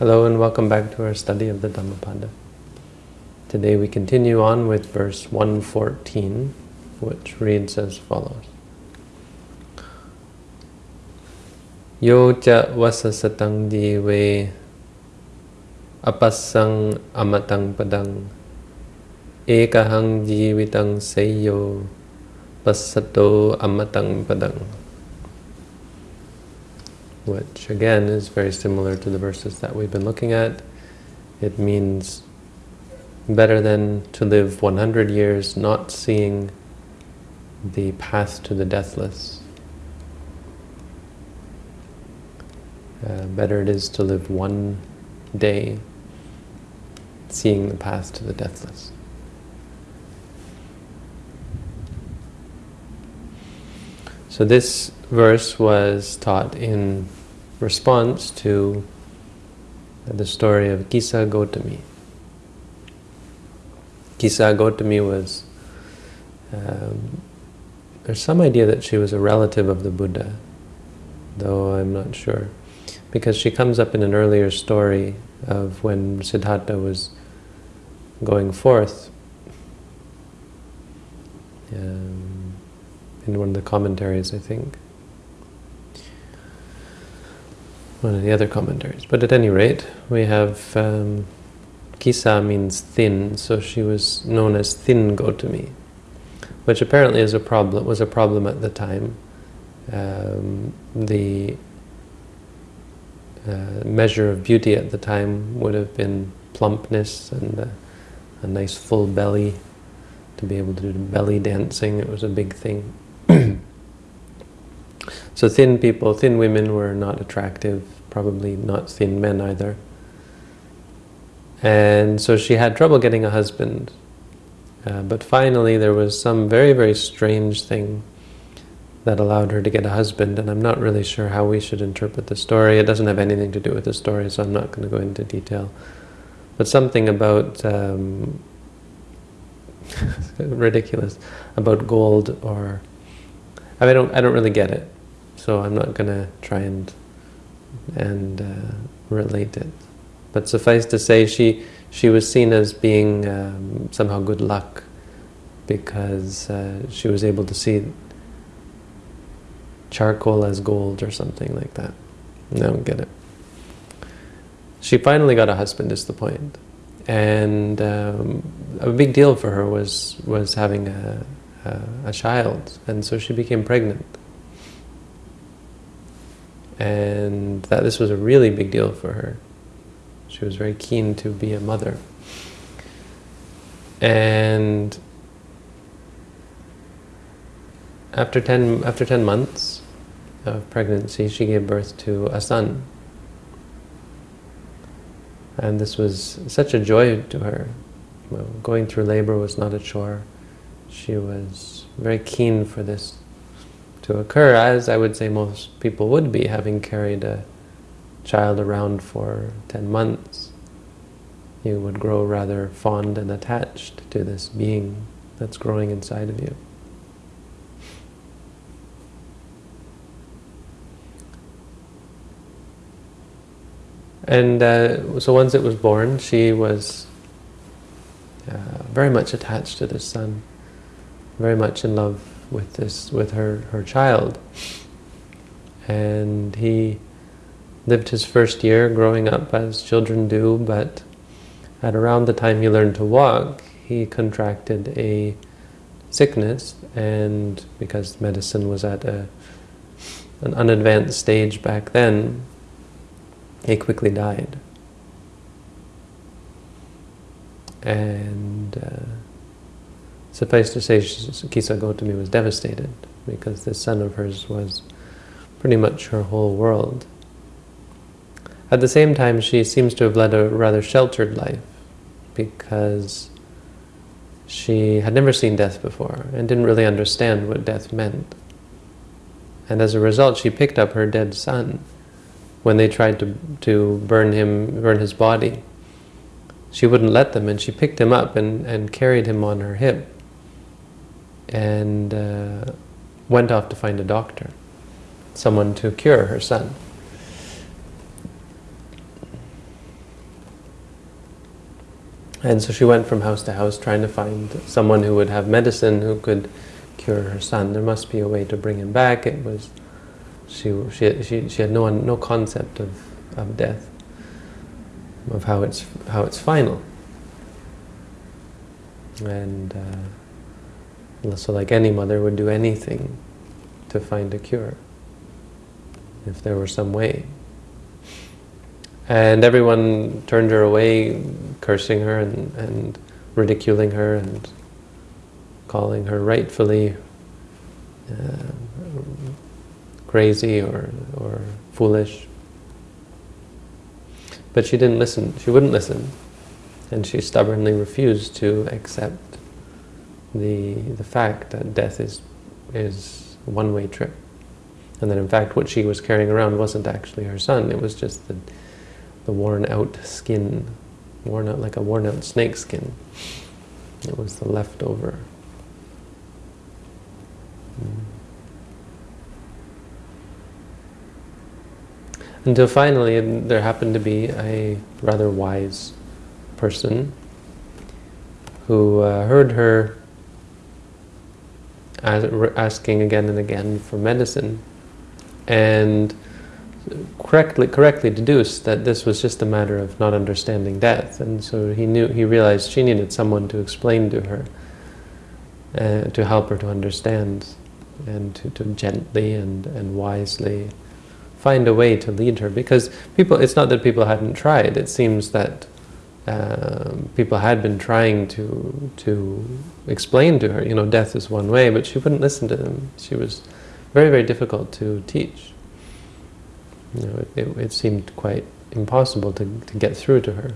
Hello and welcome back to our study of the Dhammapada. Today we continue on with verse 114, which reads as follows. Yo cha vasasatang dive apasang amatang padang ekahang jivitang seyo pasato amatang padang which again is very similar to the verses that we've been looking at. It means better than to live 100 years not seeing the path to the deathless. Uh, better it is to live one day seeing the path to the deathless. So this verse was taught in response to the story of Kisa Gotami. Kisa Gotami was, um, there's some idea that she was a relative of the Buddha, though I'm not sure. Because she comes up in an earlier story of when Siddhartha was going forth. Um, in one of the commentaries, I think. one of the other commentaries. But at any rate, we have um, Kisa means thin, so she was known as Thin Gotami, which apparently is a problem was a problem at the time. Um, the uh, measure of beauty at the time would have been plumpness and a, a nice full belly to be able to do belly dancing. It was a big thing. So thin people, thin women were not attractive, probably not thin men either. And so she had trouble getting a husband. Uh, but finally there was some very, very strange thing that allowed her to get a husband, and I'm not really sure how we should interpret the story. It doesn't have anything to do with the story, so I'm not going to go into detail. But something about, um, ridiculous, about gold or, I, mean, I, don't, I don't really get it so I'm not going to try and and uh, relate it. But suffice to say, she she was seen as being um, somehow good luck because uh, she was able to see charcoal as gold or something like that. I don't get it. She finally got a husband, is the point. And um, a big deal for her was was having a, a, a child, and so she became pregnant and that this was a really big deal for her. She was very keen to be a mother. And after 10, after 10 months of pregnancy, she gave birth to a son. And this was such a joy to her. Well, going through labor was not a chore. She was very keen for this to occur, as I would say most people would be, having carried a child around for 10 months. You would grow rather fond and attached to this being that's growing inside of you. And uh, so once it was born, she was uh, very much attached to this son, very much in love with this with her her child. And he lived his first year growing up as children do but at around the time he learned to walk he contracted a sickness and because medicine was at a an unadvanced stage back then he quickly died. And uh, Suffice to say, Kisa Gotami was devastated because this son of hers was pretty much her whole world. At the same time, she seems to have led a rather sheltered life because she had never seen death before and didn't really understand what death meant. And as a result, she picked up her dead son when they tried to, to burn him, burn his body. She wouldn't let them, and she picked him up and, and carried him on her hip and uh, went off to find a doctor, someone to cure her son. And so she went from house to house trying to find someone who would have medicine who could cure her son. There must be a way to bring him back. It was she she she, she had no no concept of, of death, of how it's how it's final. And uh, so, like any mother would do anything to find a cure, if there were some way. And everyone turned her away, cursing her and, and ridiculing her and calling her rightfully uh, crazy or, or foolish. But she didn't listen. She wouldn't listen. And she stubbornly refused to accept the, the fact that death is, is one-way trip. And that in fact what she was carrying around wasn't actually her son, it was just the the worn out skin, worn out like a worn out snake skin. It was the leftover. Mm. Until finally there happened to be a rather wise person who uh, heard her asking again and again for medicine and correctly correctly deduced that this was just a matter of not understanding death, and so he knew he realized she needed someone to explain to her, uh, to help her to understand, and to, to gently and and wisely find a way to lead her. Because people, it's not that people hadn't tried. It seems that um, people had been trying to to explain to her, you know, death is one way, but she wouldn't listen to them. She was very very difficult to teach. You know, it, it, it seemed quite impossible to, to get through to her.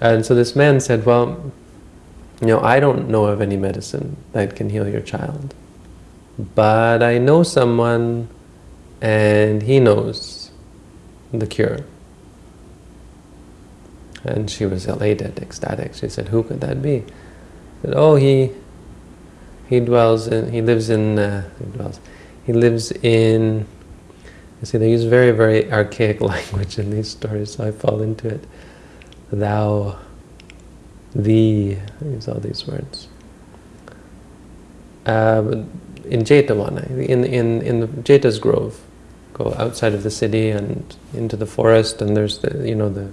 And so this man said, well, you know, I don't know of any medicine that can heal your child. But I know someone and he knows the cure. And she was elated, ecstatic. She said, who could that be? Said, oh, he he dwells in, he lives in, uh, he dwells, he lives in, you see, they use very, very archaic language in these stories, so I fall into it. Thou, thee, I use all these words. Uh, in Jetavana, in, in, in the Jeta's Grove, go outside of the city and into the forest, and there's the, you know, the,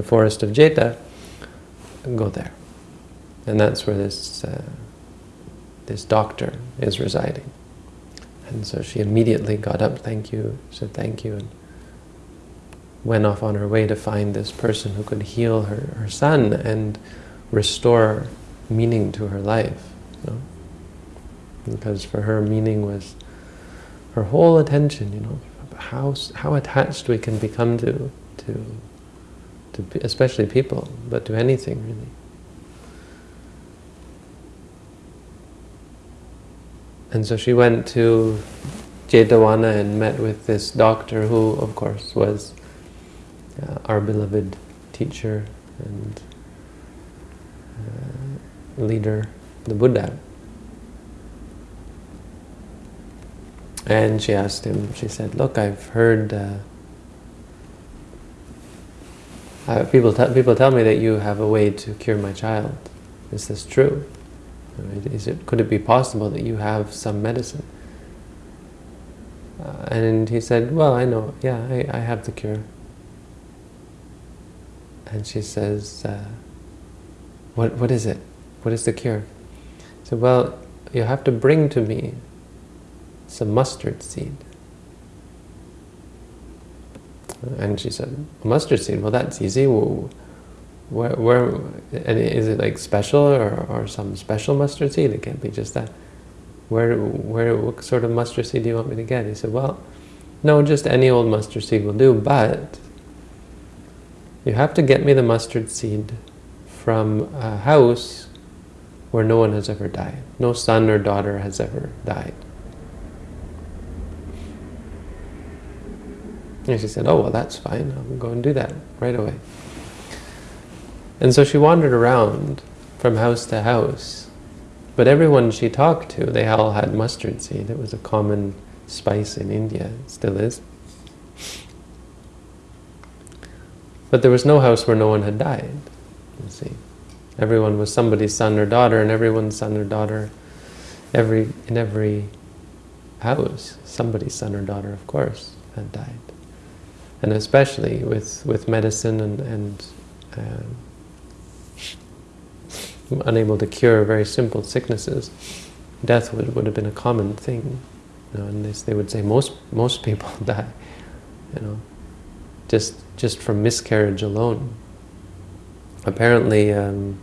the forest of Jeta, go there. And that's where this, uh, this doctor is residing. And so she immediately got up, thank you, said thank you, and went off on her way to find this person who could heal her, her son and restore meaning to her life. You know? Because for her, meaning was her whole attention, you know, how, how attached we can become to, to, to especially people, but to anything really. And so she went to Jetavana and met with this doctor who, of course, was uh, our beloved teacher and uh, leader, the Buddha. And she asked him, she said, look, I've heard, uh, uh people, people tell me that you have a way to cure my child. Is this true? Is it, could it be possible that you have some medicine? Uh, and he said, well, I know, yeah, I, I have the cure. And she says, uh, what, what is it? What is the cure? He said, well, you have to bring to me some mustard seed. And she said, mustard seed, well, that's easy. Well, where, where and is it like special or, or some special mustard seed? It can't be just that. Where, where, what sort of mustard seed do you want me to get? He said, well, no, just any old mustard seed will do, but you have to get me the mustard seed from a house where no one has ever died. No son or daughter has ever died. And she said, oh, well, that's fine. I'll go and do that right away. And so she wandered around from house to house. But everyone she talked to, they all had mustard seed. It was a common spice in India. It still is. But there was no house where no one had died, you see. Everyone was somebody's son or daughter, and everyone's son or daughter, every in every house, somebody's son or daughter, of course, had died. And especially with, with medicine and, and um, unable to cure very simple sicknesses, death would, would have been a common thing. You know, and they, they would say most most people die, you know, just just from miscarriage alone. Apparently, um,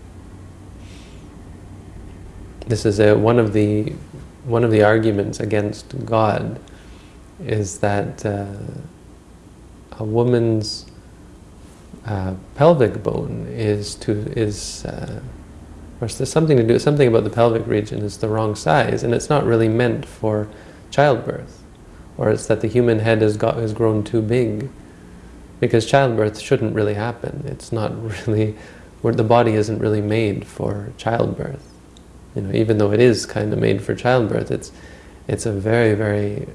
this is a, one of the one of the arguments against God is that uh, a woman's uh, pelvic bone is to is uh, or there's something to do something about the pelvic region is the wrong size and it's not really meant for childbirth. Or it's that the human head has got has grown too big because childbirth shouldn't really happen. It's not really where the body isn't really made for childbirth. You know even though it is kind of made for childbirth it's it's a very very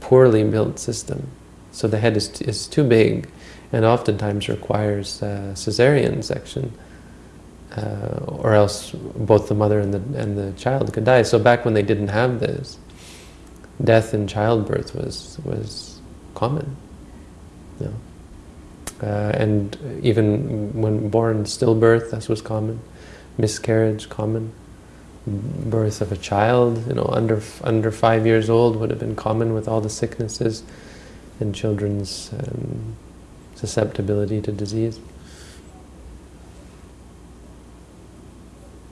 poorly built system so the head is, is too big and oftentimes requires uh, cesarean section uh, or else both the mother and the, and the child could die. So back when they didn't have this, death in childbirth was, was common. You know? uh, and even when born stillbirth, this was common. Miscarriage, common. Birth of a child, you know, under under five years old would have been common with all the sicknesses and children's um, susceptibility to disease.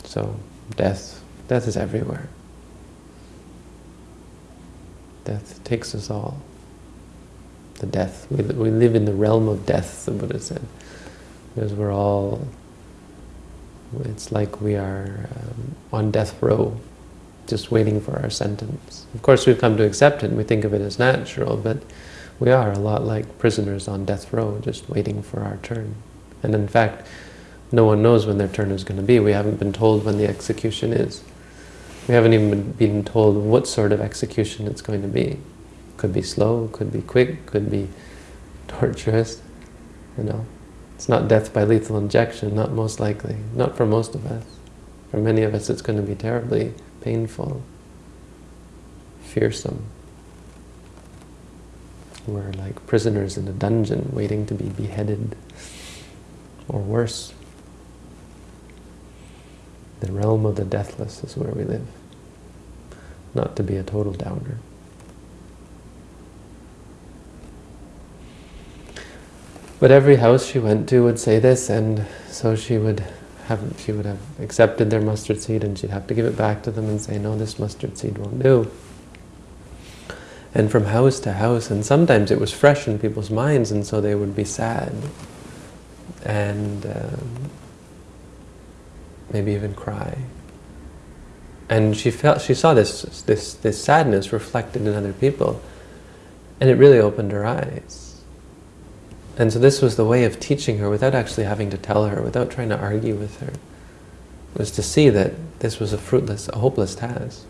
So death, death is everywhere. Death takes us all. The death, we, we live in the realm of death, the Buddha said. Because we're all, it's like we are um, on death row, just waiting for our sentence. Of course we've come to accept it and we think of it as natural, but we are a lot like prisoners on death row, just waiting for our turn. And in fact, no one knows when their turn is going to be. We haven't been told when the execution is. We haven't even been told what sort of execution it's going to be. Could be slow, could be quick, could be torturous, you know. It's not death by lethal injection, not most likely. Not for most of us. For many of us it's going to be terribly painful, fearsome. We're like prisoners in a dungeon waiting to be beheaded, or worse. The realm of the deathless is where we live. Not to be a total downer. But every house she went to would say this, and so she would have she would have accepted their mustard seed, and she'd have to give it back to them and say, "No, this mustard seed won't do." And from house to house, and sometimes it was fresh in people's minds, and so they would be sad. And um, maybe even cry. And she felt she saw this this this sadness reflected in other people, and it really opened her eyes. And so this was the way of teaching her without actually having to tell her, without trying to argue with her, was to see that this was a fruitless, a hopeless task.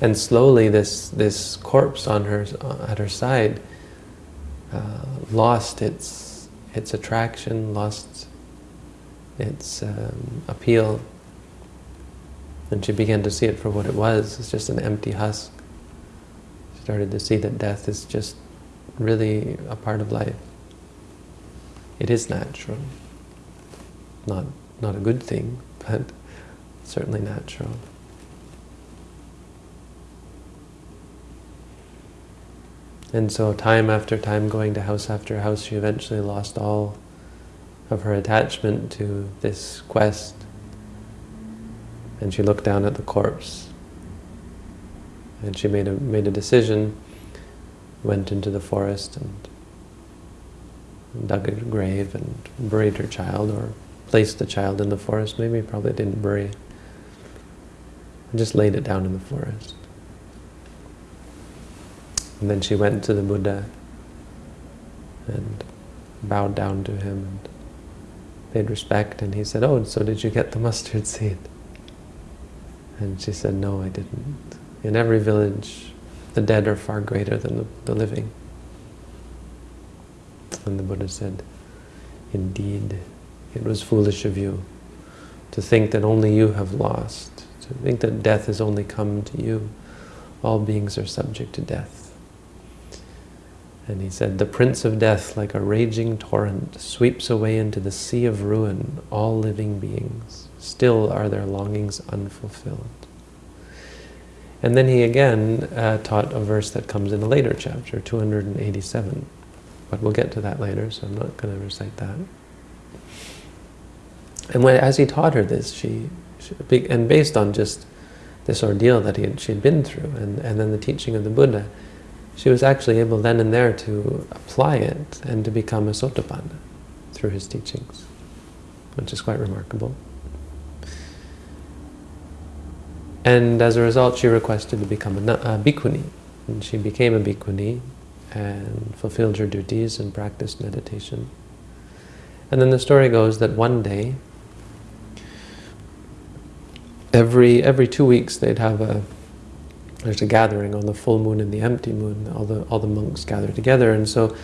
And slowly this this corpse on her at her side uh, lost its its attraction, lost its um, appeal and she began to see it for what it was. It's just an empty husk. She started to see that death is just really a part of life. It is natural. Not, not a good thing, but certainly natural. And so time after time, going to house after house, she eventually lost all of her attachment to this quest and she looked down at the corpse. And she made a, made a decision, went into the forest and dug a grave and buried her child, or placed the child in the forest. Maybe probably didn't bury. And just laid it down in the forest. And then she went to the Buddha and bowed down to him and paid respect. And he said, oh, so did you get the mustard seed? And she said, no, I didn't. In every village, the dead are far greater than the, the living. And the Buddha said, Indeed, it was foolish of you to think that only you have lost, to think that death has only come to you. All beings are subject to death. And he said, the prince of death, like a raging torrent, sweeps away into the sea of ruin all living beings. Still are their longings unfulfilled. And then he again uh, taught a verse that comes in a later chapter, 287. But we'll get to that later, so I'm not going to recite that. And when, as he taught her this, she, she and based on just this ordeal that he had, she had been through, and, and then the teaching of the Buddha, she was actually able then and there to apply it and to become a sotapanna through his teachings, which is quite remarkable. And as a result, she requested to become a, a bhikkhuni. And she became a bhikkhuni and fulfilled her duties and practiced meditation. And then the story goes that one day, every every two weeks they'd have a there's a gathering on the full moon and the empty moon. All the all the monks gather together, and so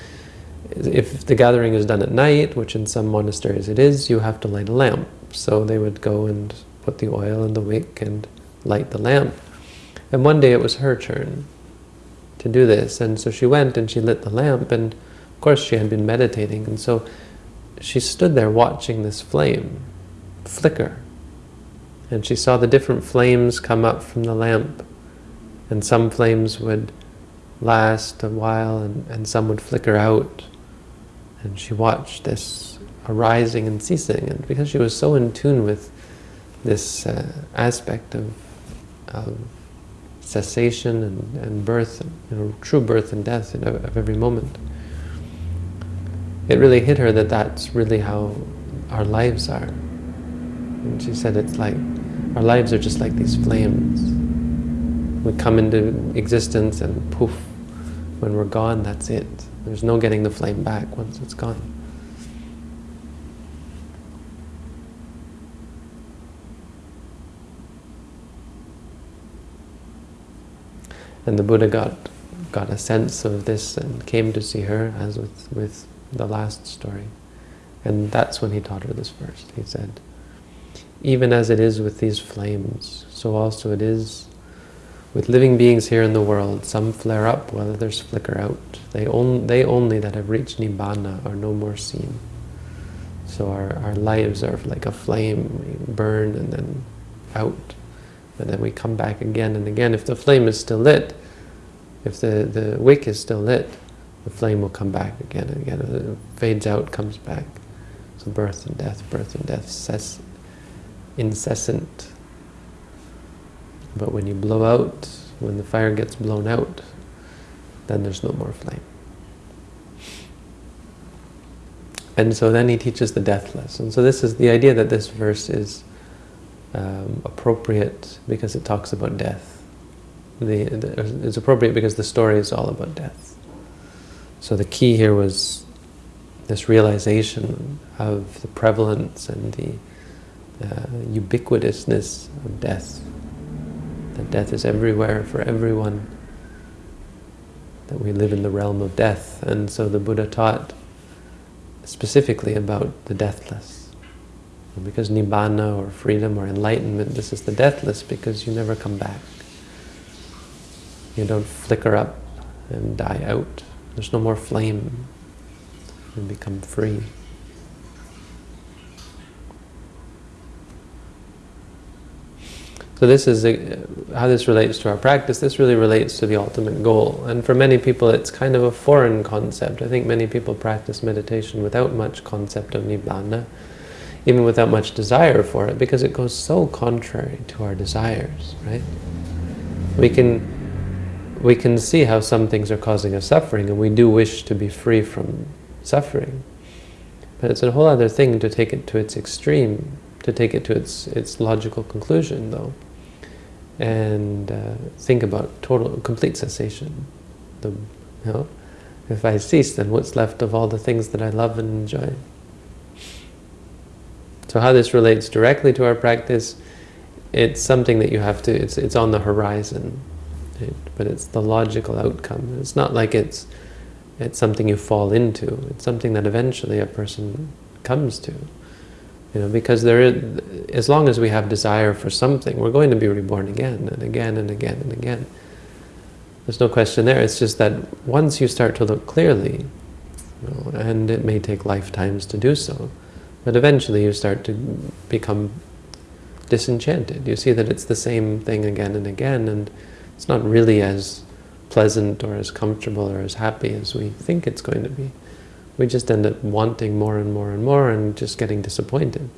if the gathering is done at night, which in some monasteries it is, you have to light a lamp. So they would go and put the oil in the wick and light the lamp. And one day it was her turn to do this, and so she went and she lit the lamp, and of course she had been meditating, and so she stood there watching this flame flicker. And she saw the different flames come up from the lamp and some flames would last a while and, and some would flicker out. And she watched this arising and ceasing. And because she was so in tune with this uh, aspect of, of cessation and, and birth, you know, true birth and death of every moment, it really hit her that that's really how our lives are. And she said it's like, our lives are just like these flames. We come into existence and poof, when we're gone, that's it. There's no getting the flame back once it's gone. And the Buddha got got a sense of this and came to see her, as with, with the last story. And that's when he taught her this verse. He said, even as it is with these flames, so also it is with living beings here in the world, some flare up while others flicker out. They, on, they only that have reached Nibbana are no more seen. So our, our lives are like a flame, we burn and then out. And then we come back again and again. If the flame is still lit, if the, the wick is still lit, the flame will come back again and again. It fades out, comes back. So birth and death, birth and death, incessant but when you blow out, when the fire gets blown out, then there's no more flame. And so then he teaches the deathless. And so this is the idea that this verse is um, appropriate because it talks about death. The, the, it's appropriate because the story is all about death. So the key here was this realization of the prevalence and the uh, ubiquitousness of death that death is everywhere for everyone, that we live in the realm of death. And so the Buddha taught specifically about the deathless. And because Nibbana or freedom or enlightenment, this is the deathless because you never come back. You don't flicker up and die out. There's no more flame. You become free. So this is a, how this relates to our practice. This really relates to the ultimate goal. And for many people, it's kind of a foreign concept. I think many people practice meditation without much concept of Nibbana, even without much desire for it, because it goes so contrary to our desires, right? We can, we can see how some things are causing us suffering, and we do wish to be free from suffering. But it's a whole other thing to take it to its extreme, to take it to its, its logical conclusion, though and uh, think about total, complete cessation. The, you know, if I cease, then what's left of all the things that I love and enjoy? So how this relates directly to our practice, it's something that you have to, it's, it's on the horizon, right? but it's the logical outcome. It's not like it's, it's something you fall into. It's something that eventually a person comes to. You know, because there is, as long as we have desire for something, we're going to be reborn again and again and again and again. There's no question there. It's just that once you start to look clearly, you know, and it may take lifetimes to do so, but eventually you start to become disenchanted. You see that it's the same thing again and again, and it's not really as pleasant or as comfortable or as happy as we think it's going to be. We just end up wanting more and more and more and just getting disappointed.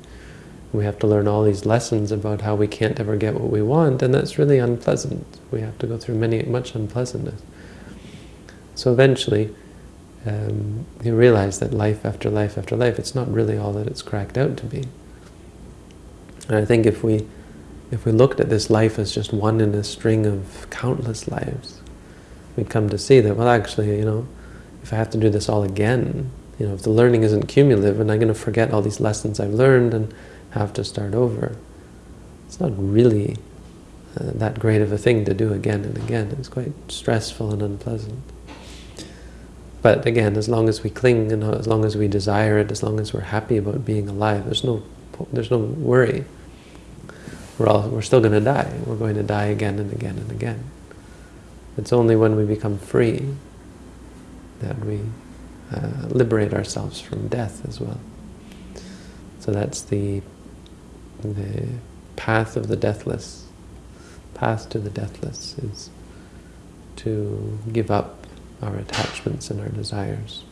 We have to learn all these lessons about how we can't ever get what we want, and that's really unpleasant. We have to go through many much unpleasantness. So eventually, um, you realize that life after life after life, it's not really all that it's cracked out to be. And I think if we if we looked at this life as just one in a string of countless lives, we'd come to see that, well, actually, you know, if I have to do this all again, you know, if the learning isn't cumulative and I'm going to forget all these lessons I've learned and have to start over, it's not really uh, that great of a thing to do again and again. It's quite stressful and unpleasant. But again, as long as we cling and as long as we desire it, as long as we're happy about being alive, there's no, there's no worry we're, all, we're still going to die. We're going to die again and again and again. It's only when we become free that we uh, liberate ourselves from death as well. So that's the, the path of the deathless. Path to the deathless is to give up our attachments and our desires.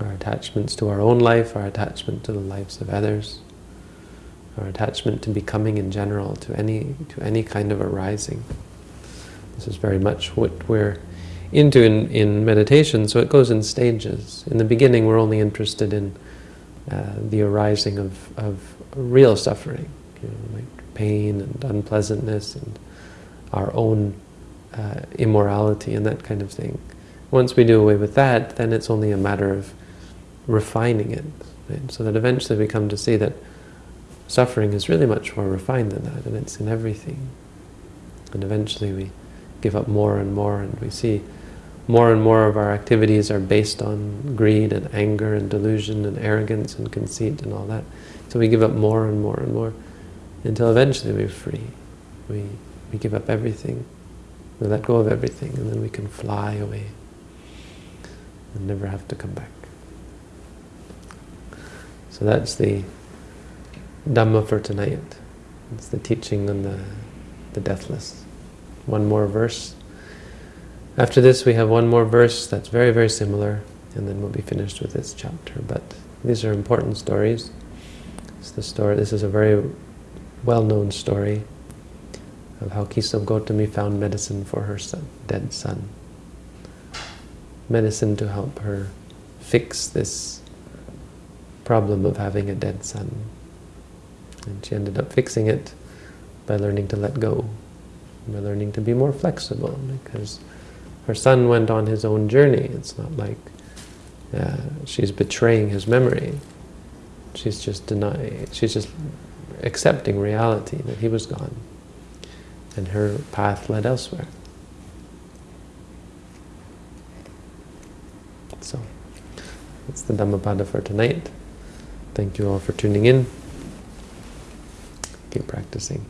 Our attachments to our own life, our attachment to the lives of others, our attachment to becoming in general, to any to any kind of arising. This is very much what we're into in, in meditation, so it goes in stages. In the beginning, we're only interested in uh, the arising of, of real suffering, you know, like pain and unpleasantness and our own uh, immorality and that kind of thing. Once we do away with that, then it's only a matter of refining it, right? so that eventually we come to see that suffering is really much more refined than that, and it's in everything. And eventually we give up more and more, and we see more and more of our activities are based on greed and anger and delusion and arrogance and conceit and all that. So we give up more and more and more until eventually we're free. We, we give up everything. We let go of everything, and then we can fly away and never have to come back. So that's the Dhamma for tonight. It's the teaching on the, the deathless. One more verse. After this we have one more verse that's very, very similar, and then we'll be finished with this chapter. But these are important stories. It's the story. This is a very well-known story of how Kisam Gotami found medicine for her son, dead son. Medicine to help her fix this problem of having a dead son. And she ended up fixing it by learning to let go, by learning to be more flexible, because her son went on his own journey. It's not like uh, she's betraying his memory. She's just denying, she's just accepting reality that he was gone. And her path led elsewhere. So, that's the Dhammapada for tonight. Thank you all for tuning in keep practicing.